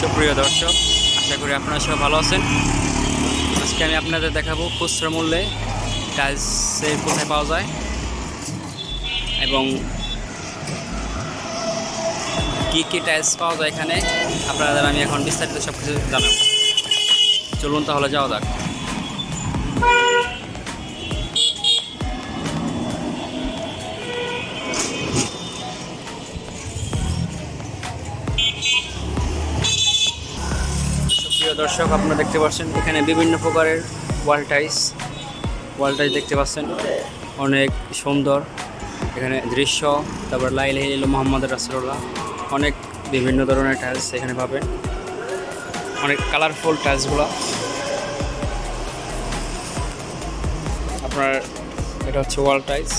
সুপ্রিয় দর্শক, আশা করি আপনারা সবাই ভালো আছেন। আজকে আমি আপনাদের দেখাবো খুচরা মূল্যে টাইলসের কোথায় পাওয়া যায় এবং কী কী টাইলস পাওয়া যায় এখানে, আপনাদের আমি এখন বিস্তারিত সব কিছু জানাব। চলুন তাহলে যাওয়া যাক। দর্শক, আপনারা দেখতে পাচ্ছেন এখানে বিভিন্ন প্রকারের ওয়াল টাইস। ওয়াল টাইস দেখতে পাচ্ছেন, অনেক সুন্দর এখানে দৃশ্য। তারপর লাইল হিল মোহাম্মদ রাসুল্লাহ অনেক বিভিন্ন ধরনের টাইলস এখানে পাবেন। অনেক কালারফুল টাইলসগুলো। আপনার, এটা হচ্ছে ওয়াল টাইলস।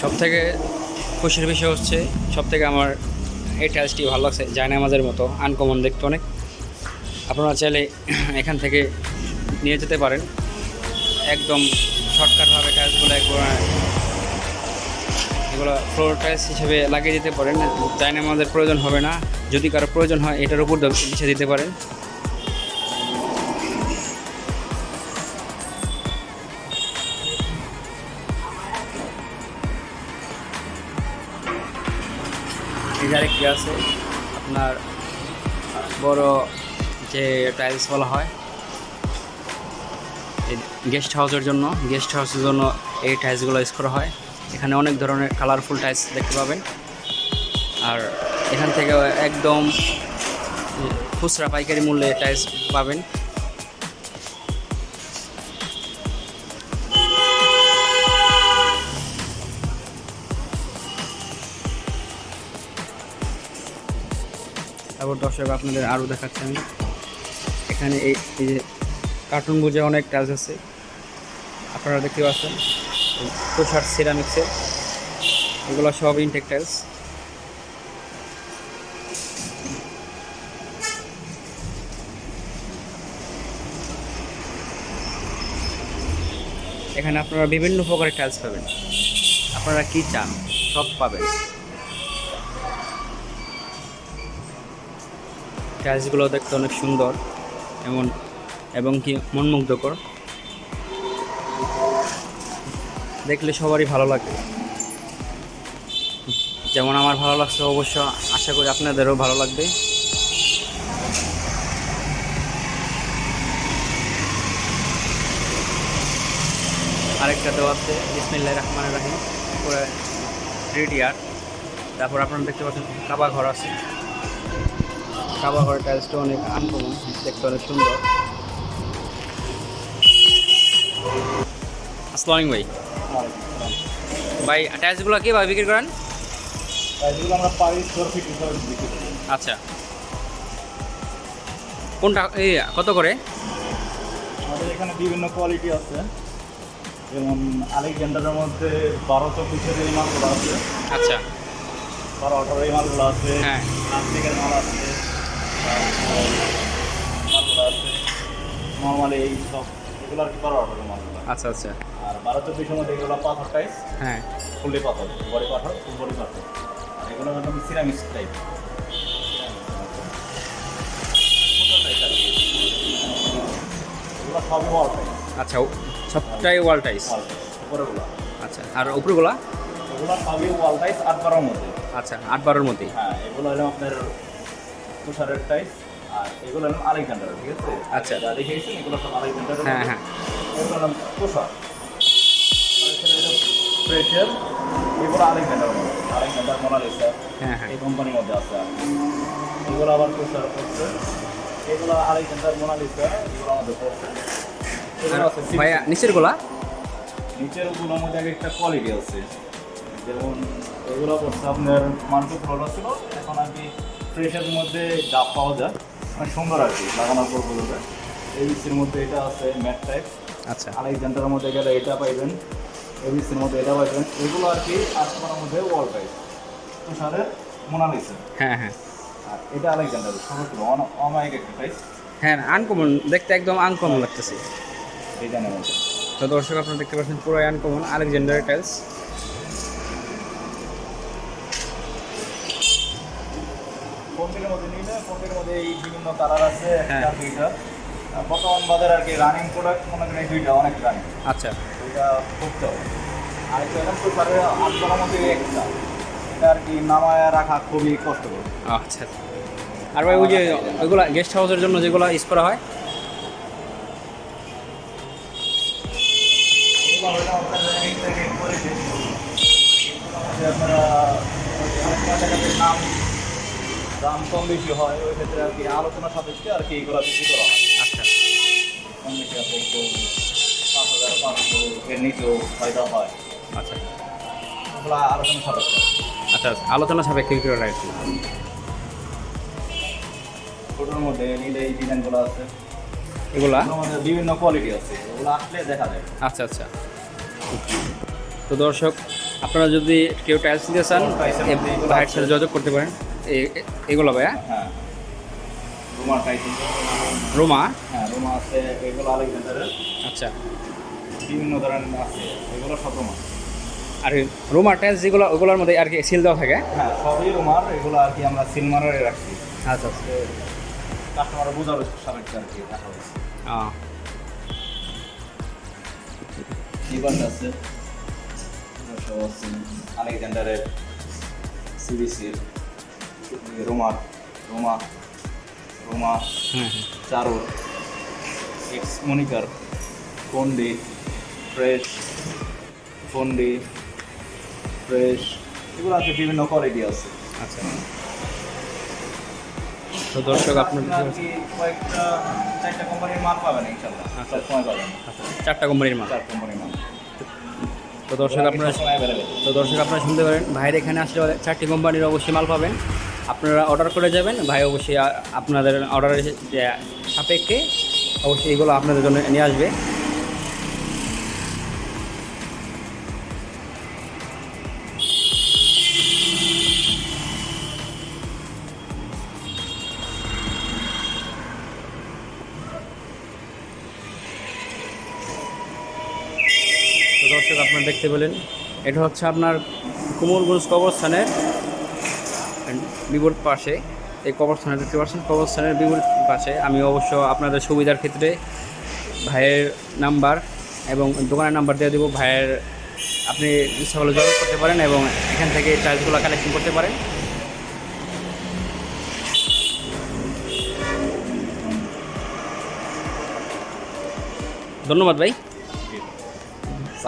সব থেকে খুশির বিষয় হচ্ছে সব থেকে আমার এই টাইলসটি ভালো লাগছে জায়নামাজের মতো আনকমন দেখতে অনেক। আপনারা চাইলে এখান থেকে নিয়ে যেতে পারেন। একদম শর্টকাটভাবে টাইলসগুলো একবার, এগুলো ফ্লোর টাইলস হিসেবে লাগিয়ে দিতে পারেন। জায়নামাজের প্রয়োজন হবে না। যদি কারও প্রয়োজন হয়, এটার উপর দিতে পারেন। যে আরেকটি আছে? আপনার বড় যে টাইলস বলা হয় গেস্ট হাউসের জন্য গেস্ট হাউসের জন্য এই টাইলসগুলো ইউজ করা হয়। এখানে অনেক ধরনের কালারফুল টাইলস দেখতে পাবেন। আর এখান থেকে একদম খুচরা পাইকারি মূল্যে টাইলস পাবেন। তারপর দর্শক আপনাদের আরও দেখাচ্ছি আমি। এখানে এই যে কার্টুন বুঝে অনেক টাইলস আছে। আপনারা দেখতে পাচ্ছেন তুষার সিরামিক্সের এগুলো সব ইনটেক টাইলস এখানে আপনারা বিভিন্ন প্রকারের টাইলস পাবেন। আপনারা কি চান, সব পাবেন। টাইলসগুলো দেখতে অনেক সুন্দর, এমন, এবং কি মনমুগ্ধকর। দেখলে সবারই ভালো লাগে। যেমন আমার ভালো লাগছে অবশ্য, আশা করি আপনাদেরও ভালো লাগবে। আরেকটা দেওয়া আছে ইসমিল্লাহ রহমান রাহিম উপরে রেডিয়ার তারপর আপনারা দেখতে পাচ্ছেন কাবা ঘর আছে। কাবা ঘরের টাইলসটা অনেক আনকমন দেখতে অনেক সুন্দর। আসসালাম ভাই। ভাই টাইলসগুলো কীভাবে বিক্রি করেন? এগুলো আমরা পার স্কোয়ার ফিট হিসাবে বিক্রি করি। আচ্ছা। কোনটা এই কত করে? আমাদের এখানে বিভিন্ন কোয়ালিটি আছে। যেমন আলেকজান্ডারের মধ্যে বারো চব্বিশের এই মালগুলো আছে। আচ্ছা। বারো আঠারো এই মালগুলো আছে। হ্যাঁ। প্লাস্টিকের মাল আছে। নর্মালি এই সব এগুলো আর কি বারো আঠারো মালগুলো আচ্ছা আচ্ছা। আর বারো চব্বিশের মধ্যে এগুলো পাথর টাইস। হ্যাঁ। ফুললি পাথর বডি পাথর ফুল বডি পাথর। আর এগুলো একদম সিরামিক্স টাইপ এগুলো সবই ওয়াল টাইপ আচ্ছা সবটাই ওয়াল টাইস ওয়াল উপরেগুলো। আচ্ছা আর উপরগুলা? এগুলো সবই ওয়াল টাইস আট বারোর মধ্যে। আচ্ছা আট বারোর মধ্যেই হ্যাঁ এগুলো হলো আপনার তুষারের টাইস আর এগুলো হলো আলেকজান্ডার ঠিক আছে? আচ্ছা। যা দেখিয়েছেন এগুলো সব আলেকজান্ডার হ্যাঁ হ্যাঁ। এগুলো হলো তুষার। প্রেশার এগুলো আলেকজান্ডার আলেকজান্ডার মোনালিসা হ্যাঁ হ্যাঁ। এই কোম্পানির মধ্যে আছে। আর এগুলো আবার তুষার পড়ছে এগুলো আলেকজান্ডার মোনালিসা এগুলো আমাদের পড়ছে এগুলো আছে six- নিচেরগুলা নিচের ওগুলোর মধ্যে এক একটা কোয়ালিটি আছে। যেমন এগুলো পড়ছে আপনার মান্টু ফ্লোরা ছিল এখন আর কি ফ্রেশের মধ্যে ডাব পাওয়া যায়। অনেক সুন্দর আর কি লাগানোর পর বলবে এইচের মধ্যে এটা আছে ম্যাট টাইপ। আচ্ছা। আলেকজান্ডারের মধ্যে গেলে এটা পাইবেন এবিসির মধ্যে এটা পাইবেন। এগুলো আর কি আটমার মধ্যে ওয়াল টাইপ তুষারের মোনালিসা। হ্যাঁ হ্যাঁ। আর এটা আলেকজান্ডার সমগ্র অমায়িক একটা প্রাইস হ্যাঁ আনকমন দেখতে একদম আনকমন লাগতেছে। ডিজাইনের মধ্যে তো দর্শক আপনারা দেখতে পাচ্ছেন পুরো আনকমন আলেকজান্ডার টাইলস কোম্পানির কোম্পানির মধ্যে এই বিভিন্ন কালার আছে হ্যাঁ। একটা দুইটা বর্তমান বাজারে আর কি রানিং প্রোডাক্ট মনে করেন এই দুইটা অনেক রানিং আচ্ছা। দুইটা করতে হবে। আর একটা এরকম পেপারে আটজনের মধ্যে একটা। এটা আর কি নামায় রাখা খুবই কষ্টকর। আচ্ছা। আর ভাই ওই যে ওইগুলা গেস্ট হাউসের জন্য যেগুলো ইউজ করা হয়? আপনার রেট দাম কম বেশি হয় ওই ক্ষেত্রে আর কি আলোচনা সাপেক্ষে আর কি এগুলো বিক্রি করা হয়। আচ্ছা। কম বেশি আছে একটু পাঁচ হাজার পাঁচশো এর নিচেও ফায়দা হয়। আচ্ছা। আলোচনা সাপেক্ষে। আচ্ছা। আলোচনা সাপেক্ষে বিক্রি করা কি। ছোটোর মধ্যে নিলে এই ডিজাইনগুলো আছে। এগুলা? মধ্যে বিভিন্ন কোয়ালিটি আছে ওগুলো আসলে দেখা যায়। আচ্ছা আচ্ছা। তো দর্শক আপনারা যদি কেউ টাইলস নিতে চান ভাইয়ের সাথে যোগাযোগ করতে পারেন। এগুলো ভাইয়া? হ্যাঁ। রুমার টাইপের রোমা? হ্যাঁ রুমা আছে এগুলো আলেকজান্ডারের আচ্ছা। বিভিন্ন ধরনের আছে এগুলো সব রুমার আর রোমা টাইলস যেগুলো ওগুলোর মধ্যে আর কি সিল দেওয়া থাকে? হ্যাঁ সবই রুমার এগুলো আর কি আমরা সিলমারে রাখছি। আচ্ছা আচ্ছা। কাস্টমার বোঝাবে সাপেক্ষে আর কি দেখা হয়েছে। আছে সব আছে আলেকজান্ডারের সিবিসির রোমা রোমা হ্যাঁ চারুর এক্স মনিকার ফন্ডি ফ্রেশ ফন্ডি ফ্রেশ এগুলো আছে বিভিন্ন কোয়ালিটি আছে। আচ্ছা। তো দর্শক আপনার কয়েকটা চারটা কোম্পানির মাল পাবেন ইনশাল্লাহ আচ্ছা। পাবেন। চারটা কোম্পানির মাল। চার কোম্পানির মাল। তো দর্শক আপনারা তো দর্শক আপনারা শুনতে পারেন ভাইয়ের এখানে আসলে চারটি কোম্পানির অবশ্যই মাল পাবেন। আপনারা অর্ডার করে যাবেন। ভাই অবশ্যই আপনাদের অর্ডারের সাপেক্ষে অবশ্যই এগুলো আপনাদের জন্য নিয়ে আসবে। দর্শক, আপনারা দেখতে পেলেন, এটা হচ্ছে আপনার কুমোরগঞ্জ কবরস্থানের বিপরীত পাশে এই কবরস্থানে দেখতে পাচ্ছেন কবরস্থানের বিপরীত পাশে। আমি অবশ্য আপনাদের সুবিধার ক্ষেত্রে ভাইয়ের নাম্বার এবং দোকানের নাম্বার দিয়ে দেবো। ভাইয়ের আপনি ইচ্ছা করলে যোগাযোগ করতে পারেন এবং এখান থেকে চার্জগুলো কালেকশন করতে পারেন। ধন্যবাদ ভাই।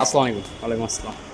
আসসালামু আলাইকুম। ওয়ালাইকুম আসসালাম।